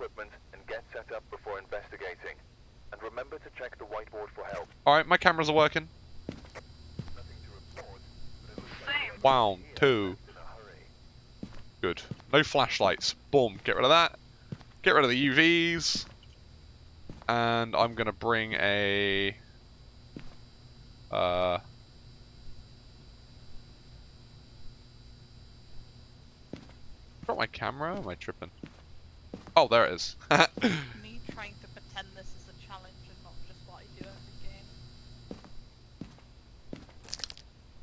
equipment and get set up before investigating. And remember to check the whiteboard for help. Alright, my cameras are working. Report, two. Good. No flashlights. Boom. Get rid of that. Get rid of the UVs. And I'm gonna bring a... Uh... Got my camera? Am I tripping? Oh, there it is. Me trying to pretend this is a challenge and not just what I do every game.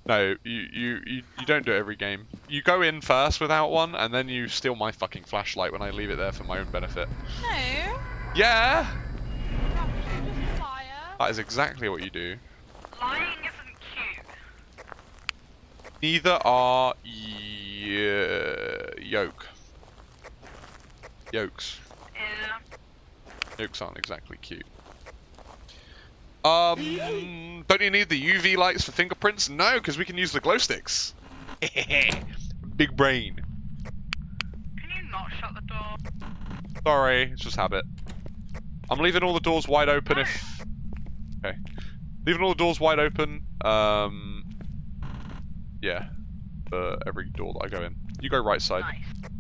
no, you, you, you, you don't do it every game. You go in first without one, and then you steal my fucking flashlight when I leave it there for my own benefit. No. Yeah! You're actually just a liar. That is exactly what you do. Lying isn't cute. Neither are y- uh, yoke. Yolks. Yeah. Yolks aren't exactly cute. Um, don't you need the UV lights for fingerprints? No, because we can use the glow sticks. Big brain. Can you not shut the door? Sorry, it's just habit. I'm leaving all the doors wide open if... Okay. Leaving all the doors wide open, um... Yeah. For every door that I go in. You go right side. Nice.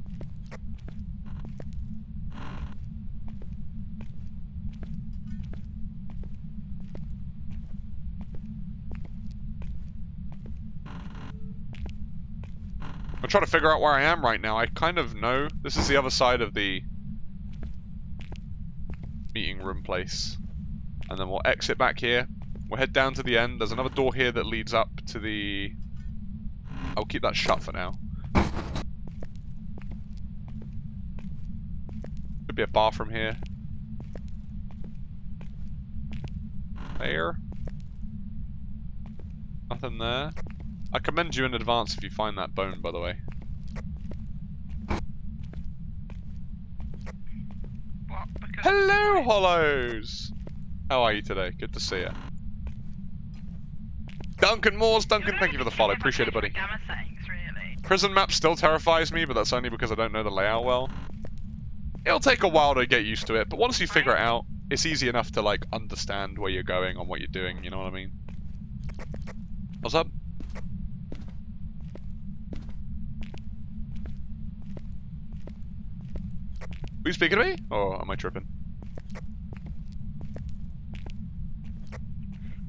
I'm trying to figure out where I am right now. I kind of know. This is the other side of the meeting room place. And then we'll exit back here. We'll head down to the end. There's another door here that leads up to the... I'll keep that shut for now. Could be a bathroom here. There. Nothing there. I commend you in advance if you find that bone, by the way. What? Hello, Hollows! How are you today? Good to see you. Duncan Moores, Duncan, thank you for the follow. Appreciate it, buddy. Prison map still terrifies me, but that's only because I don't know the layout well. It'll take a while to get used to it, but once you figure it out, it's easy enough to like understand where you're going and what you're doing, you know what I mean? What's up? You speaking to me? Or am I tripping?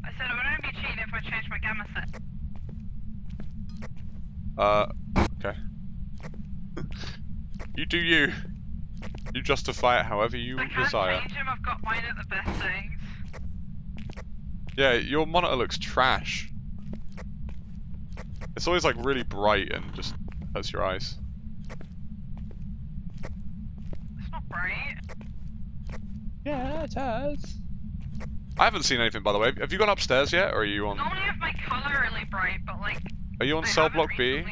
I said I would only be cheating if I changed my gamma set. Uh, okay. you do you. You justify it however you I can't desire. change them. I've got mine at the best settings. Yeah, your monitor looks trash. It's always like really bright and just hurts your eyes. It's not bright. Yeah, it has. I haven't seen anything by the way. Have you gone upstairs yet, or are you on? Normally have my colour really bright, but like. Are you on I cell haven't block B?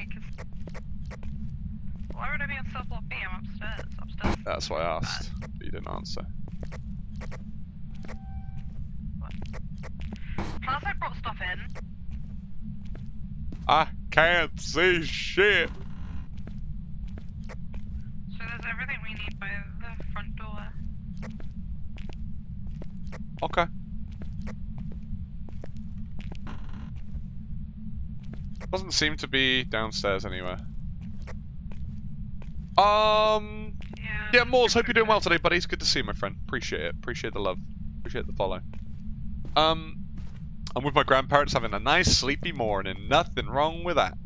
Why would I be on cell block B? I'm upstairs. Upstairs. That's what I asked. But you didn't answer. Plus I brought stuff in. I can't see shit. So there's everything we need by the front door. Okay. Doesn't seem to be downstairs anywhere. Um. Yeah. Yeah, Moores, hope you're doing well today, buddy. It's good to see you, my friend. Appreciate it. Appreciate the love. Appreciate the follow. Um, I'm with my grandparents having a nice sleepy morning. Nothing wrong with that.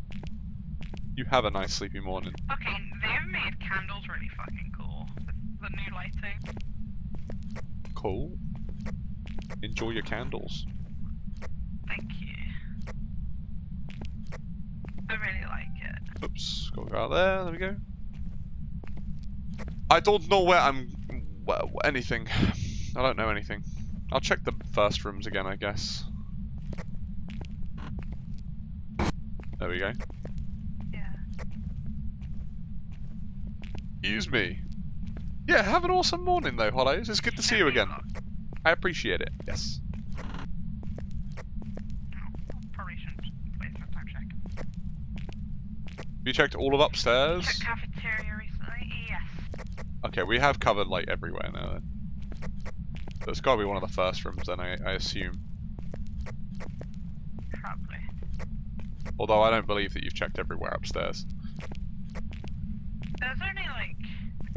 You have a nice sleepy morning. Okay, they've made candles really fucking cool. With the new lighting. Cool. Enjoy your candles. Thank you. I really like it. Oops, gotta go out there. There we go. I don't know where I'm. Well, anything. I don't know anything. I'll check the first rooms again, I guess. There we go. Yeah. Excuse me. Yeah, have an awesome morning though, Hollows. It's good to see you again. I appreciate it. Yes. Probably shouldn't waste my time checking. Have you checked all of upstairs? Check cafeteria recently? Yes. Okay, we have covered like everywhere now then. So it's gotta be one of the first rooms then, I, I assume. Probably. Although I don't believe that you've checked everywhere upstairs. There's only like.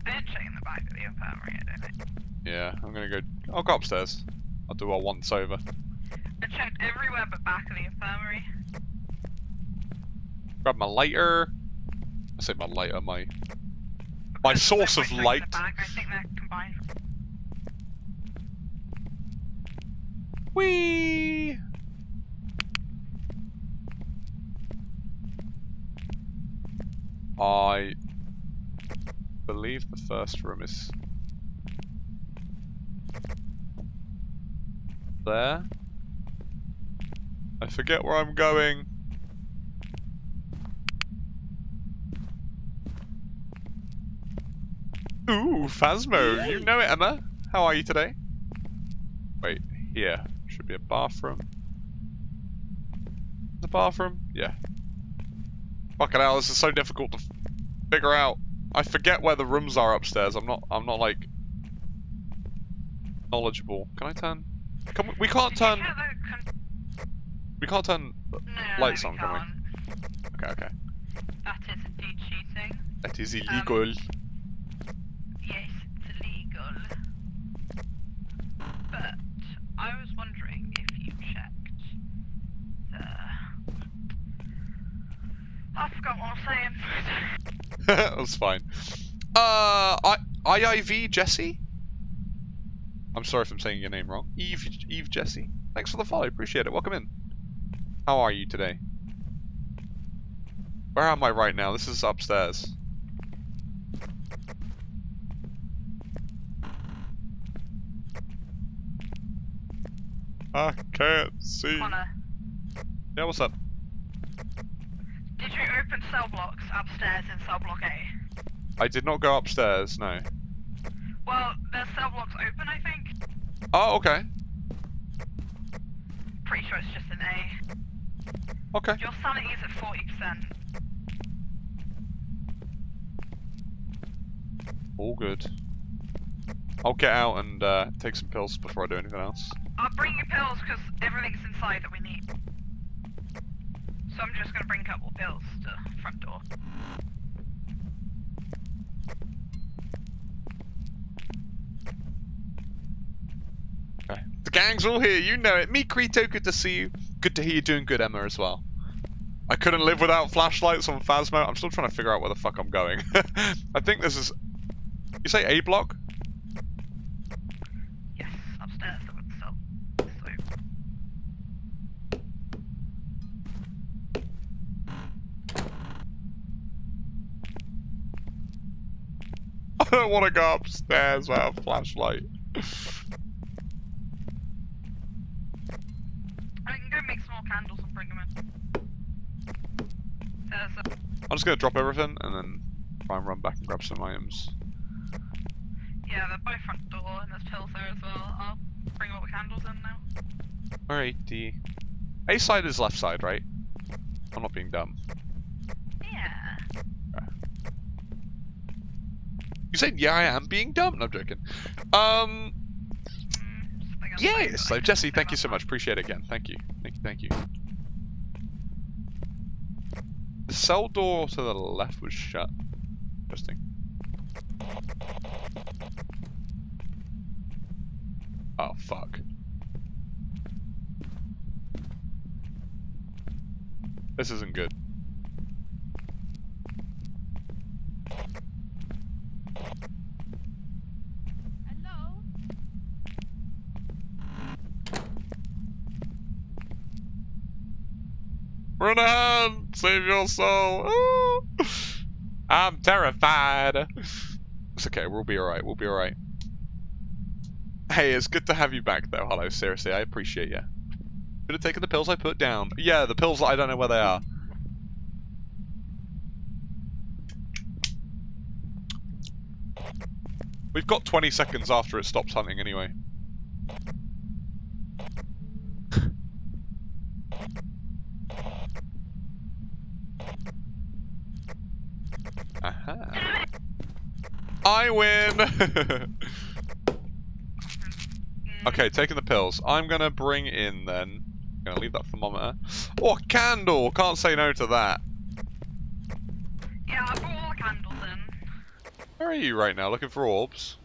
I did check in the back of the infirmary, I don't think. Yeah, I'm gonna go. I'll go upstairs. I'll do a once over. I checked everywhere but back of the infirmary. Grab my lighter. I say my lighter, my my source of light. checking the Back. I think they're combined. Whee! I believe the first room is there. I forget where I'm going. Ooh, Phasmo, you know it, Emma. How are you today? Wait, here. Should be a bathroom. The bathroom? Yeah. Fucking hell, this is so difficult to figure out. I forget where the rooms are upstairs. I'm not. I'm not like knowledgeable. Can I turn? Can we? We can't turn. con- We can't turn. no, lights on, can we? Okay, okay. That is indeed cheating. That is illegal. Yes, it's illegal. But I was wondering if you checked the. I forgot what I was saying. That's fine. Uh, I IIV Jesse. I'm sorry if I'm saying your name wrong. Eve Eve Jesse. Thanks for the follow. Appreciate it. Welcome in. How are you today? Where am I right now? This is upstairs. I can't see. Connor, Yeah, what's up? did you open cell blocks upstairs in cell block A? I did not go upstairs, no. Well, there's cell blocks open, I think. Oh, okay. Pretty sure it's just an A. Okay. Your sanity is at 40%. All good. I'll get out and uh, take some pills before I do anything else. I'll bring you pills because everything's inside that we need. So I'm just gonna bring a couple pills to front door. Okay. The gang's all here, you know it. Me, Krito, good to see you. Good to hear you doing good, Emma, as well. I couldn't live without flashlights on Phasmo. I'm still trying to figure out where the fuck I'm going. I think this is... You say A block? Yes, upstairs. So I don't want to go upstairs without a flashlight. I can go make some more candles and bring them in. There's a, I'm just going to drop everything and then try and run back and grab some items. yeah, they're by front door and there's pills there as well. I'll bring all the candles in now. Alrighty. A side is left side, right? I'm not being dumb. Yeah. You said, yeah, I am being dumb. No, I'm joking. Um, something else yeah, so. Jesse, thank you so much. Appreciate it again. Thank you. Thank you, thank you. The cell door to the left was shut. Interesting. Oh, fuck. This isn't good. Hello? Run ahead! Save your soul! Ooh. I'm terrified! It's okay, we'll be alright, we'll be alright. Hey, it's good to have you back though, hello, seriously, I appreciate you. Should have taken the pills I put down. Yeah, the pills, I don't know where they are. We've got 20 seconds after it stops hunting anyway. I win! Okay, taking the pills. I'm gonna bring in then. I'm Gonna leave that thermometer. Oh, a candle! Can't say no to that. Yeah, I brought all the candles in. Where are you right now? Looking for orbs?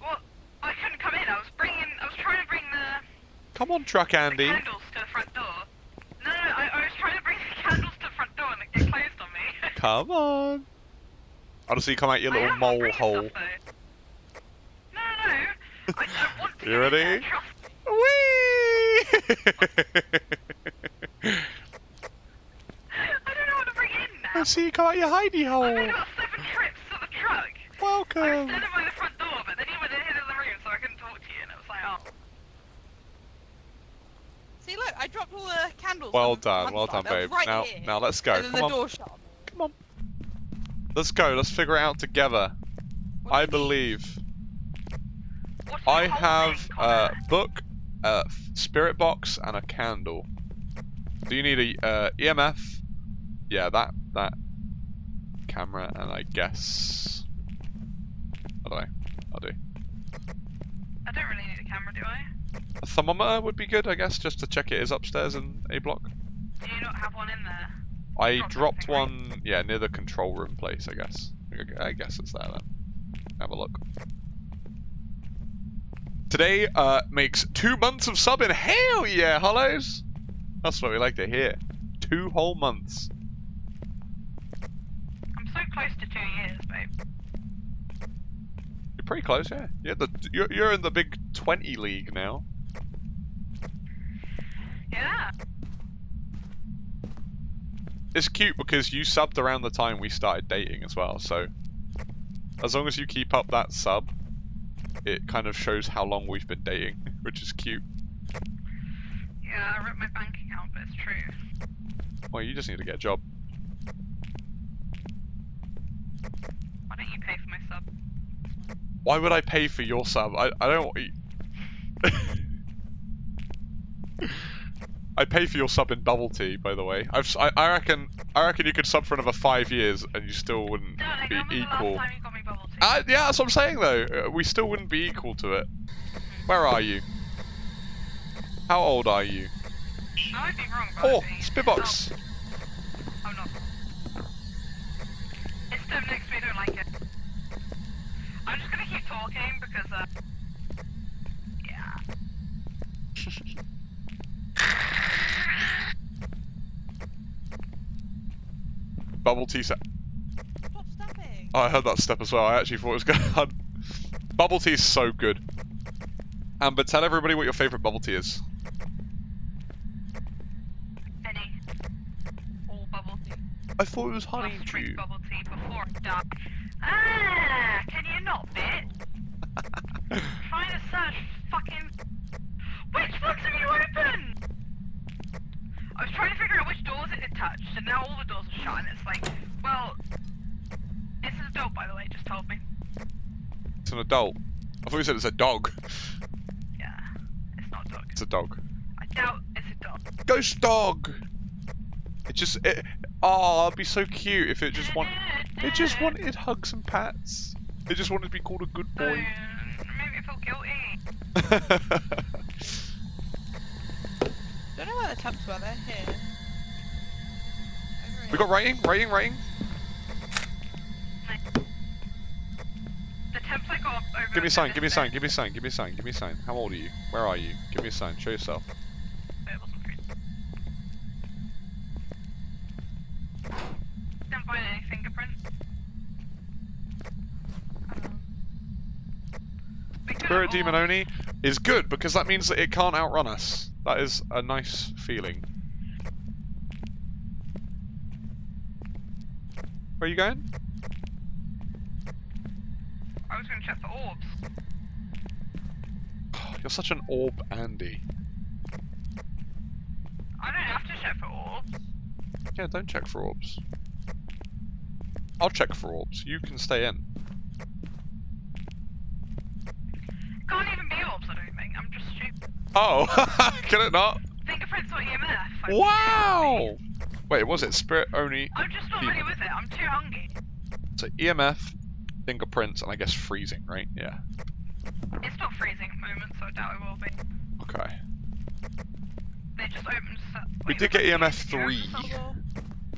Well, I couldn't come in. I was bringing. I was trying to bring the, Come on, Truck the Andy. candles to the front door. No, no, I, I was trying to bring the candles to the front door and it closed on me. Come on. I want to see you come out your little mole bringing hole. No, no, no. I, I want You get in there, ready? trust me. Whee! I don't know what to bring in now. I see you come out your hidey I hole. made about seven trips to the truck. I was Welcome. standing by the front door, but then you went ahead of the room, so I couldn't talk to you, and it was like, oh. See, look, I dropped all the candles. Well on done, well done, babe. Right now, here, now let's go. and then Come the on, door shut Let's go. Let's figure it out together. I do you need? believe I have a book, a spirit box, and a candle. Do you need a uh, EMF? Yeah, that that camera, and I guess I don't know. I'll do. I don't really need a camera, do I? A thermometer would be good, I guess, just to check it is upstairs in A block. Do you not have one in there? I Drop dropped one, yeah, near the control room place, I guess. I- guess it's there then. Have a look. Today uh, makes two months of subbing. Hell yeah, Hollows! That's what we like to hear. Two whole months. I'm so close to two years, babe. You're pretty close, yeah. Yeah, the, you're, you're in the big 20 league now. Yeah. It's cute because you subbed around the time we started dating as well, so as long as you keep up that sub, it kind of shows how long we've been dating, which is cute. Yeah, I ripped my bank account, but it's true. Well, you just need to get a job. Why don't you pay for my sub? Why would I pay for your sub? I, I don't. I pay for your sub in bubble tea, by the way. I've, I, I reckon, I reckon you could sub for another five years and you still wouldn't be when was the last equal. time you got me bubble tea? Uh, yeah, that's what I'm saying though. Uh, we still wouldn't be equal to it. Where are you? How old are you? I might be wrong, but Oh, Spitbox. Oh, not. It's them next me, don't like it. I'm just gonna keep talking because, uh. Yeah. Bubble tea set. Stop stepping. Oh, I heard that step as well. I actually thought it was going. Bubble tea is so good. Amber, tell everybody what your favourite bubble tea is. Any. All bubble tea. I thought it was honey Must drink dew. bubble tea before I die. Ah! Can you not, bit? Trying to search fucking. Which ones have you opened? I was trying to figure out which doors it had touched, and now all the doors are shut, and it's like, well. This is a dog, by the way, just told me. It's an adult. I thought you said it's a dog. Yeah. It's not a dog. It's a dog. I doubt it's a dog. Ghost dog! It just. It, oh, it'd be so cute if it just wanted. It just wanted hugs and pats. It just wanted to be called a good boy. made me feel guilty. Don't know where the temps were. They're here. We got I got over. Give me a sign, give me a sign, give me a sign, give me a sign, give me a sign. How old are you? Where are you? Give me a sign, show yourself. It wasn't free. Didn't find any fingerprints. Um, Spirit Demon all- Oni is good because that means that it can't outrun us. That is a nice feeling. Where are you going? I was gonna check for orbs. You're such an orb, Andy. I don't have to check for orbs. Yeah, don't check for orbs. I'll check for orbs. You can stay in. Can't even be orbs, I don't think. I'm just stupid. Oh, can it not? Fingerprints or EMF. Wow! Wait, was it Spirit Only? I'm just not ready with it. I'm too hungry. So EMF, fingerprints, and I guess freezing, right? Yeah. It's not freezing at the moment, so I doubt it will be. Okay. They just opened. We did get EMF three.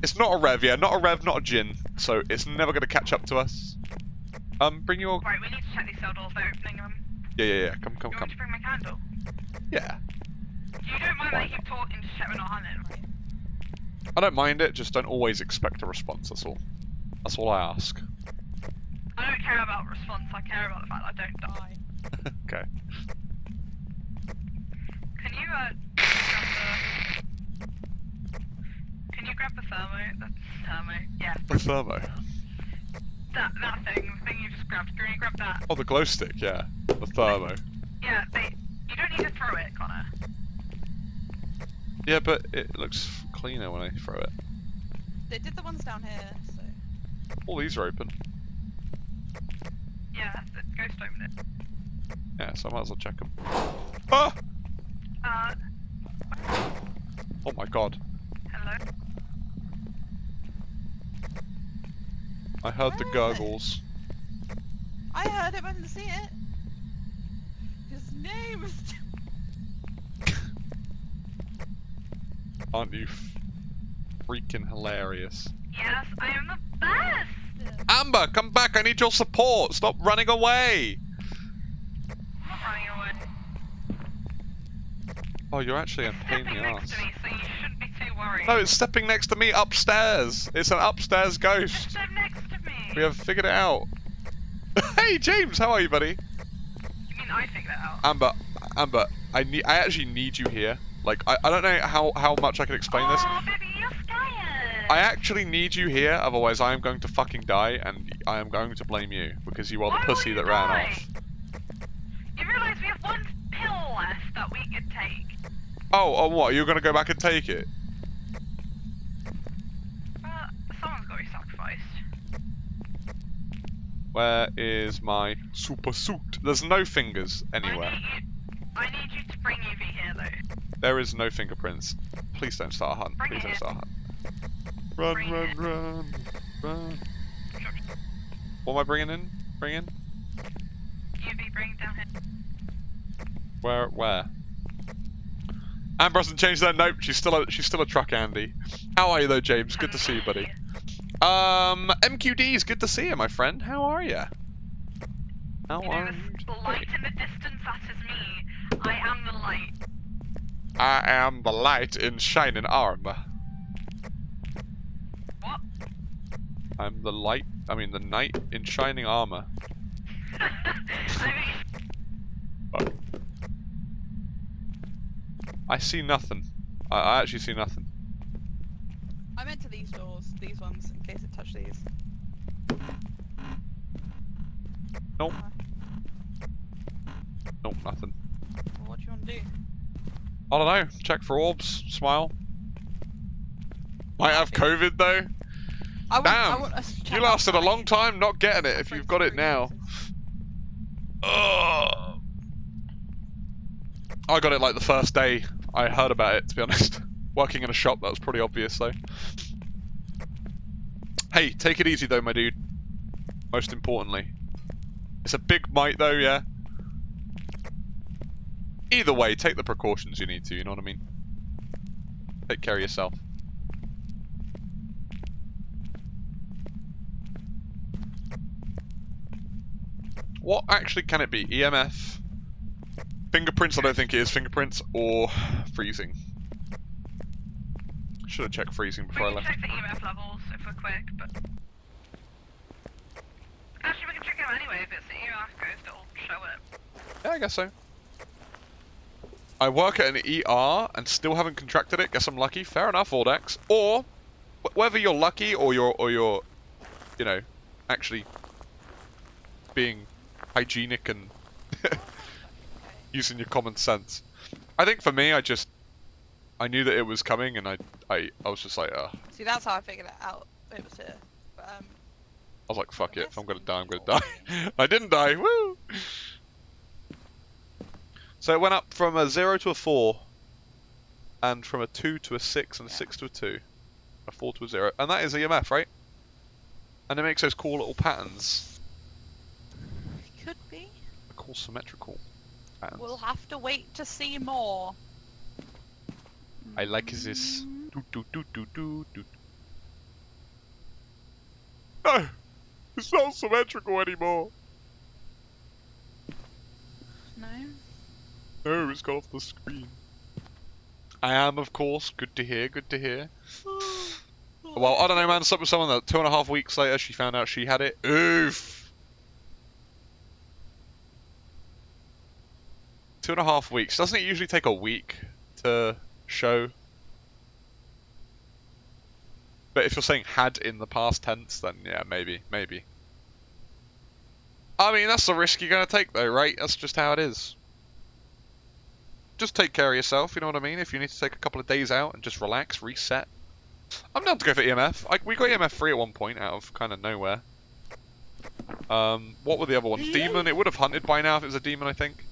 It's not a rev, yeah, not a rev, not a Jinn, so it's never gonna catch up to us. Um, bring your Right, we need to check these cell doors. They're opening them. yeah, yeah, yeah. Come, come, You want come. me to bring my candle? Yeah. You don't mind Why that I keep talking to check we're not hunting, right? I don't mind it. Just don't always expect a response. That's all. That's all I ask. I don't care about response. I care about the fact that I don't die. okay. Can you uh grab the? Can you grab the thermo? The thermo. Yeah, The thermo. that that thing. The thing you just grabbed. Can you grab that? Oh, the glow stick. Yeah. The thermo. Yeah, they. You don't need to throw it, Connor. Yeah, but it looks cleaner when I throw it. They did the ones down here, so. All these are open. Yeah, the ghost opened it. Yeah, so I might as well check them. Ah! Uh, Oh my god. hello. I heard the Where are they? gurgles. I heard it, but I didn't see it. His name is. Aren't you freaking hilarious? Yes, I am the best. Amber, come back. I need your support. Stop running away. I'm not running away. Oh, you're actually a pain in stepping the next ass. to me, so you shouldn't be too worried. No, it's stepping next to me upstairs. It's an upstairs ghost. step next to me. We have figured it out. hey, James, how are you, buddy? You mean I figured it out? Amber, Amber, I need. I actually need you here. Like, I, I don't know how how much I can explain this. Oh. I actually need you here, otherwise I am going to fucking die, and I am going to blame you because you are Why the pussy that ran die? off. You realise we have one pill left that we could take. Oh, oh, what? You're gonna go back and take it? Uh, someone's got to be sacrificed. Where is my super suit? There's no fingers I anywhere. need you. I need you to bring UV here, though. There is no fingerprints. Please don't start a hunt. Bring Please don't start a hunt. Run, Bring run, it. run, run. What am I bringing in? Bring in? UV, bring it down here. Where? Where? Amber hasn't changed that. Nope, she's still a she's still a truck, Andy. How are you though, James? Good to see you, buddy. Um, MQD's good to see you, my friend. How are you? How You know, are you? the light in the distance, that is me. I am the light. I am the light in shining armor. What? I'm the light. I mean, the knight in shining armor. I mean. I see nothing. I, I actually see nothing. I meant to these doors, these ones, in case it touched these. Nope. Uh, Nope, nothing. well, what do you want to do? I don't know. Check for orbs. Smile. Might have COVID though. I want, Damn, I want us You lasted a long time not getting it if you've got it now. Ugh. I got it like the first day I heard about it, to be honest. Working in a shop, that was pretty obvious though. Hey, take it easy though, my dude. Most importantly. It's a big mite though, yeah? Either way, take the precautions you need to, you know what I mean? Take care of yourself. What actually can it be? EMF? Fingerprints, I don't think it is fingerprints, or freezing. Should have checked freezing before I left. check the EMF levels if we're quick, but... Actually, we can check them anyway. If it's the EMF ghost, it'll show it. Yeah, I guess so. I work at an ER and still haven't contracted it. Guess I'm lucky. Fair enough, Audax. Or whether you're lucky or you're or you're, you know, actually being hygienic and using your common sense. I think for me, I just I knew that it was coming, and I I I was just like, uh, See, that's how I figured it out. It was here. But, um, was like, fuck it. If I'm gonna die, I'm gonna die. I didn't die. Woo! So it went up from a zero to a four, and from a two to a six, and a Yeah. six to a two, a four to a zero, and that is EMF, right? And it makes those cool little patterns. Could be. They're called symmetrical patterns. We'll have to wait to see more. I like this. Mm, Do, do, do, do, do, do. No! It's not symmetrical anymore! No. No, it's got off the screen. I am, of course. Good to hear, good to hear. Well, I don't know, man. Something, someone that two and a half weeks later she found out she had it. Oof! Two and a half weeks. Doesn't it usually take a week to show? But if you're saying had in the past tense, then yeah, maybe, maybe. I mean, that's the risk you're going to take, though, right? That's just how it is. Just take care of yourself, you know what I mean? If you need to take a couple of days out and just relax, reset. I'm down to go for EMF. I, we got EMF 3 at one point out of kind of nowhere. Um, what were the other ones? Demon. It would have hunted by now if it was a demon, I think.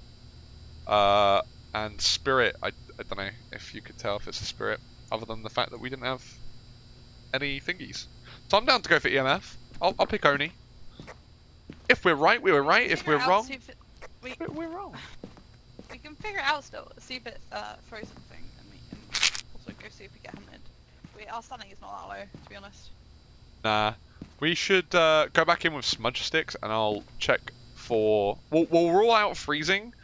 Uh, and Spirit. I, I don't know if you could tell if it's a Spirit, other than the fact that we didn't have any thingies. So I'm down to go for EMF. I'll, I'll pick Oni. If we're right, we were right. If we're wrong, if it- we, we're, we're wrong. We can figure it out still. See if it uh, throws something, and we can also go see if we get hunted. We, our stunning is not that low, to be honest. Nah. We should uh, go back in with smudge sticks and I'll check for. We'll, we'll rule out freezing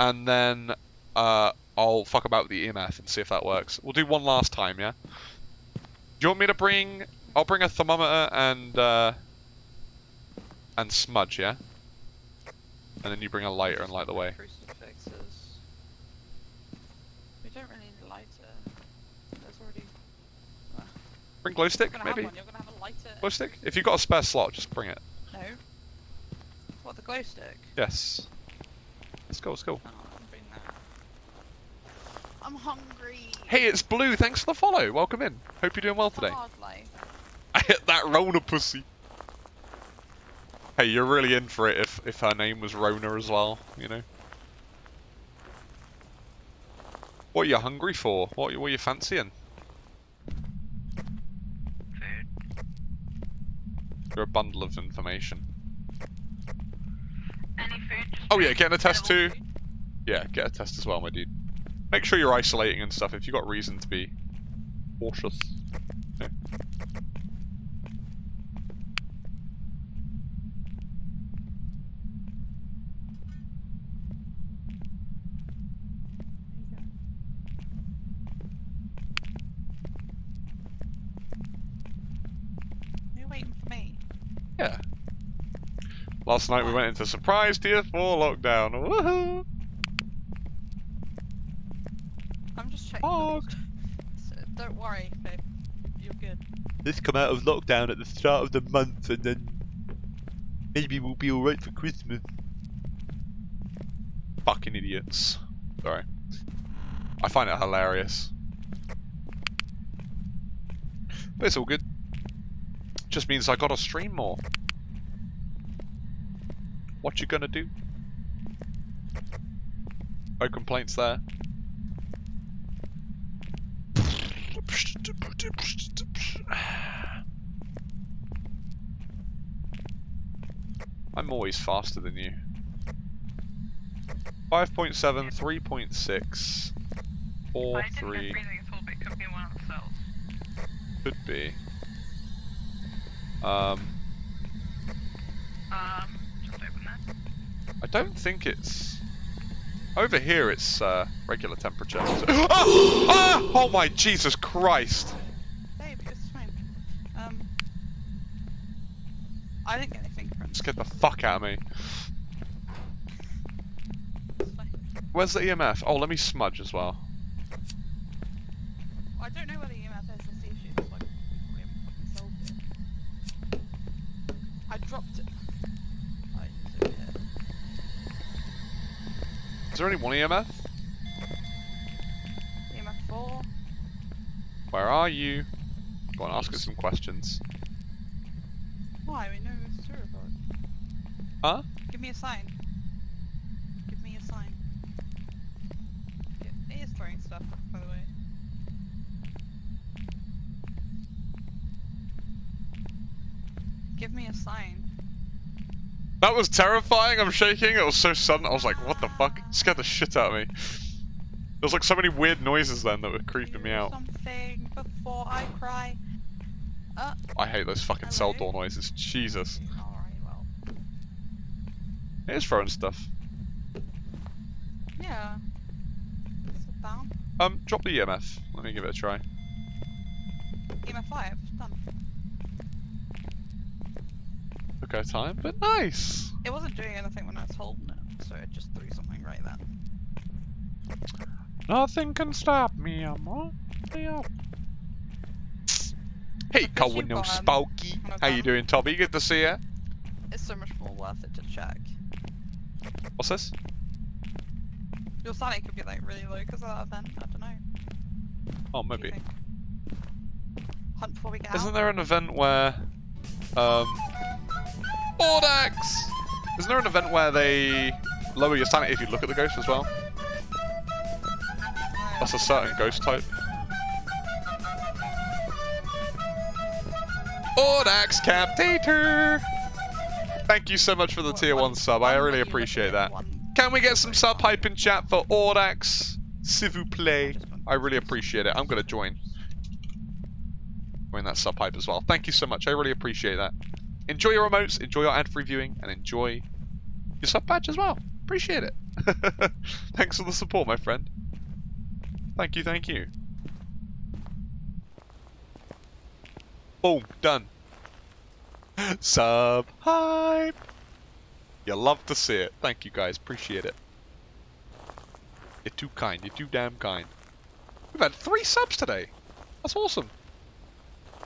and then uh, I'll fuck about with the EMF and see if that works. We'll do one last time, yeah? Do you want me to bring. I'll bring a thermometer and. Uh, and smudge, yeah? And then you bring a lighter and light the way. Crucifixes. We don't really need a lighter. There's already. Bring glow stick, maybe? You're gonna have a lighter. Glow stick? If you've got a spare slot, just bring it. No. What the glow stick? Yes. Let's go, let's go. Oh, I'm bring that. I'm hungry. Hey, it's Blue. Thanks for the follow. Welcome in. Hope you're doing well today. I hit that Rona pussy. Hey, you're really in for it if, if her name was Rona as well, you know? What are you hungry for? What, what are you fancying? Food. You're a bundle of information. Any food? Oh yeah, getting a test too. Food. Yeah, get a test as well, my dude. Make sure you're isolating and stuff if you've got reason to be cautious. Yeah. You're waiting for me. Yeah. Last night we went into surprise tier 4 lockdown. Woohoo! I'm just checking. Hog. So, don't worry, babe. You're good. This come out of lockdown at the start of the month and then maybe we'll be alright for Christmas. Fucking idiots. Sorry. I find it hilarious. But it's all good. Just means I gotta stream more. What you gonna do? No complaints there. I'm always faster than you. 5.7, 3.6, 4, I didn't 3, know freezing at all, could be one of the cells. could be. Um, Um, just open that. I don't think it's... Over here it's uh, regular temperature. So- ah! Ah! Oh my Jesus Christ! Babe, it's fine. Um. I didn't get any fingerprints. Scared the fuck out of me. Where's the EMF? Oh, let me smudge as well. I don't know where the EMF is. That's the issue. It's like we haven't fucking solved it. I dropped it. Right, it's over here. Is there only one EMF? EMF four. Where are you? Go on, ask us some questions. Why? We know it's true about. Huh? Give me a sign. Give me a sign. Yeah, it is throwing stuff, by the way. Give me a sign. That was terrifying. I'm shaking. It was so sudden. I was like, what the fuck? It scared the shit out of me. There was like so many weird noises then that were creeping me out. Something before I cry. Uh, I hate those fucking cell door noises. Jesus. alright, well. It is throwing stuff. Yeah. Sit down. Um, drop the EMF. Let me give it a try. EMF 5, our time, but nice. It wasn't doing anything when I was holding it, so it just threw something right then. Nothing can stop me. I'm the up. Hey, Colin, no Spooky. How you doing, Toby? Good to see you. It's so much more worth it to check. What's this? Your sanity could be like really low because of that event. I don't know. Oh, What do you maybe. Hunt before we get Isn't out. there an event where, um, Audax? Isn't there an event where they lower your sanity if you look at the ghost as well? That's a certain ghost type. Audax Captator! Thank you so much for the tier 1 sub, I really that you look appreciate that. Can we get some sub hype in chat for Audax? S'il vous plaît. I really appreciate it. I'm gonna join. Join that sub hype as well. Thank you so much. I really appreciate that. Enjoy your remotes, enjoy your ad-free viewing, and enjoy your sub badge as well. Appreciate it. Thanks for the support, my friend. Thank you, thank you. Boom, done. Sub hype. You love to see it. Thank you guys, appreciate it. You're too kind, you're too damn kind. We've had three subs today. That's awesome.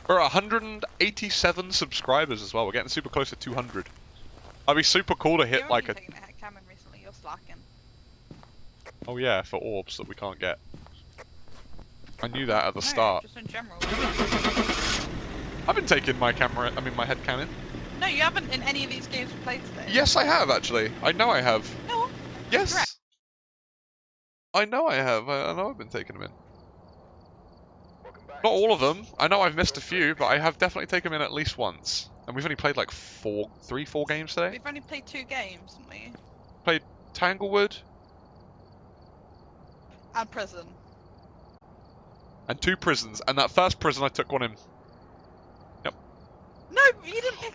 We're at 187 subscribers as well. We're getting super close to 200. I'd be super cool to hit You're like a. taking Cameron recently. You're slacking. Oh yeah, for orbs that we can't get. I knew that at the No, start. Just in general. I've been taking my camera, I mean my head cannon. No, you haven't in any of these games we played today. Yes, I have actually. I know I have. No. Yes. Correct. I know I have. I, I know I've been taking them in. Not all of them. I know I've missed a few, but I have definitely taken them in at least once. And we've only played like four, three, four games today. We've only played two games, haven't we? Played Tanglewood And prison. and two prisons. And that first prison, I took one in. Yep. No, you didn't pick